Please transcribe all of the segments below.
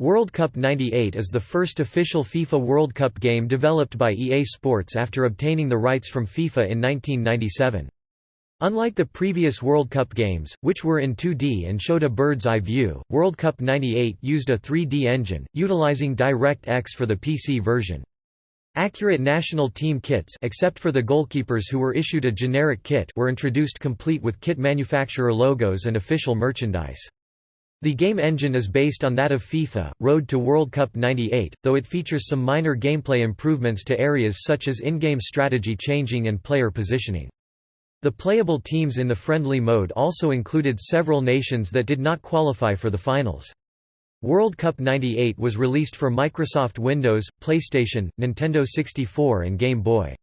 World Cup 98 is the first official FIFA World Cup game developed by EA Sports after obtaining the rights from FIFA in 1997. Unlike the previous World Cup games, which were in 2D and showed a bird's-eye view, World Cup 98 used a 3D engine, utilizing DirectX for the PC version. Accurate national team kits except for the goalkeepers who were issued a generic kit were introduced complete with kit manufacturer logos and official merchandise. The game engine is based on that of FIFA, Road to World Cup 98, though it features some minor gameplay improvements to areas such as in-game strategy changing and player positioning. The playable teams in the friendly mode also included several nations that did not qualify for the finals. World Cup 98 was released for Microsoft Windows, PlayStation, Nintendo 64 and Game Boy.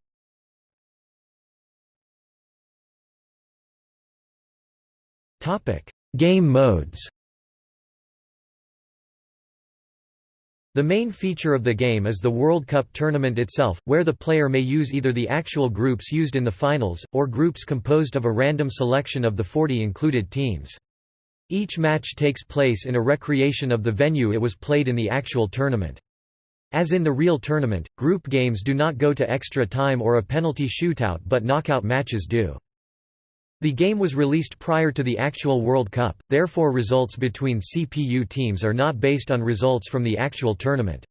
Game modes The main feature of the game is the World Cup tournament itself, where the player may use either the actual groups used in the finals, or groups composed of a random selection of the 40 included teams. Each match takes place in a recreation of the venue it was played in the actual tournament. As in the real tournament, group games do not go to extra time or a penalty shootout but knockout matches do. The game was released prior to the actual World Cup, therefore results between CPU teams are not based on results from the actual tournament.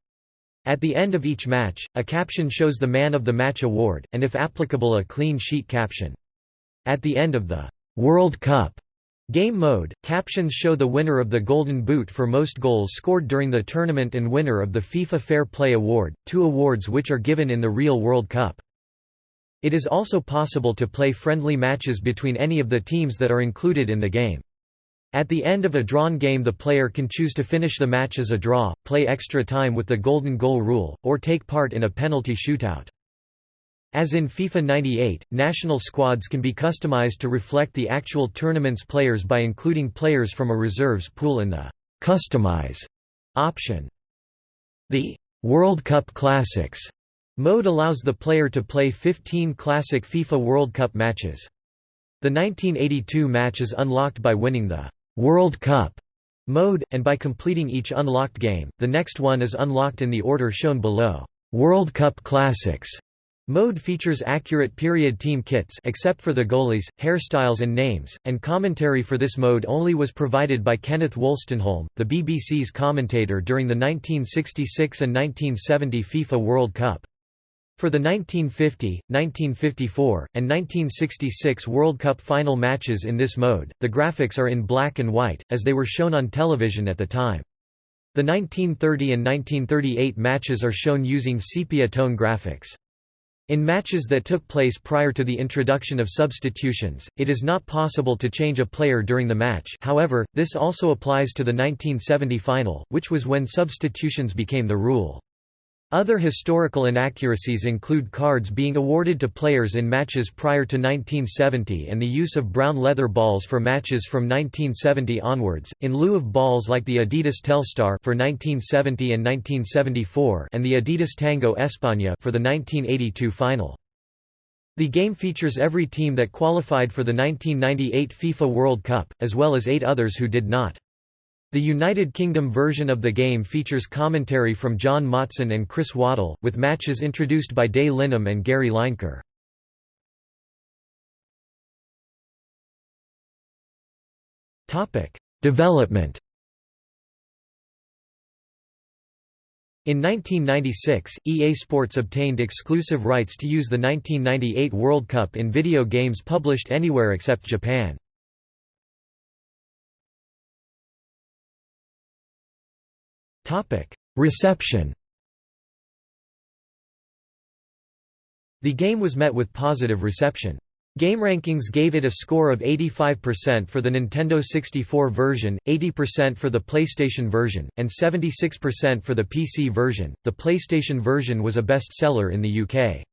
At the end of each match, a caption shows the Man of the Match award, and if applicable a clean sheet caption. At the end of the World Cup game mode, captions show the winner of the Golden Boot for most goals scored during the tournament and winner of the FIFA Fair Play Award, two awards which are given in the real World Cup. It is also possible to play friendly matches between any of the teams that are included in the game. At the end of a drawn game the player can choose to finish the match as a draw, play extra time with the golden goal rule, or take part in a penalty shootout. As in FIFA 98, national squads can be customized to reflect the actual tournament's players by including players from a reserves pool in the «customize» option. The «World Cup Classics» Mode allows the player to play 15 classic FIFA World Cup matches. The 1982 match is unlocked by winning the World Cup mode, and by completing each unlocked game, the next one is unlocked in the order shown below. World Cup Classics Mode features accurate period team kits except for the goalies, hairstyles and names, and commentary for this mode only was provided by Kenneth Wolstenholme, the BBC's commentator during the 1966 and 1970 FIFA World Cup. For the 1950, 1954, and 1966 World Cup final matches in this mode, the graphics are in black and white, as they were shown on television at the time. The 1930 and 1938 matches are shown using sepia tone graphics. In matches that took place prior to the introduction of substitutions, it is not possible to change a player during the match however, this also applies to the 1970 final, which was when substitutions became the rule. Other historical inaccuracies include cards being awarded to players in matches prior to 1970 and the use of brown leather balls for matches from 1970 onwards, in lieu of balls like the Adidas Telstar for 1970 and 1974 and the Adidas Tango España for the 1982 final. The game features every team that qualified for the 1998 FIFA World Cup, as well as eight others who did not. The United Kingdom version of the game features commentary from John Motson and Chris Waddle, with matches introduced by Des Lynam and Gary Lineker. Development In 1996, EA Sports obtained exclusive rights to use the 1998 World Cup in video games published anywhere except Japan. Reception The game was met with positive reception. GameRankings gave it a score of 85% for the Nintendo 64 version, 80% for the PlayStation version, and 76% for the PC version. The PlayStation version was a bestseller in the UK.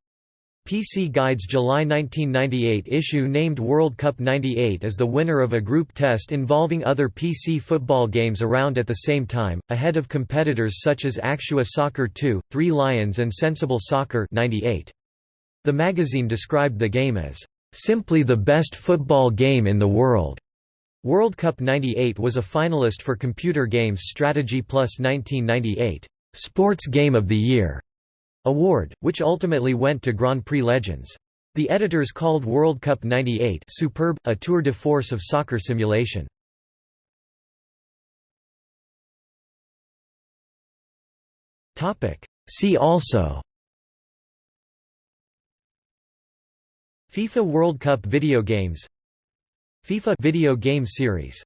PC Guide's July 1998 issue named World Cup 98 as the winner of a group test involving other PC football games around at the same time, ahead of competitors such as Actua Soccer 2, Three Lions and Sensible Soccer 98. The magazine described the game as, "...simply the best football game in the world." World Cup 98 was a finalist for Computer Games Strategy Plus 1998 Sports Game of the Year award, which ultimately went to Grand Prix Legends. The editors called World Cup 98 superb, a tour de force of soccer simulation. See also FIFA World Cup video games FIFA video game series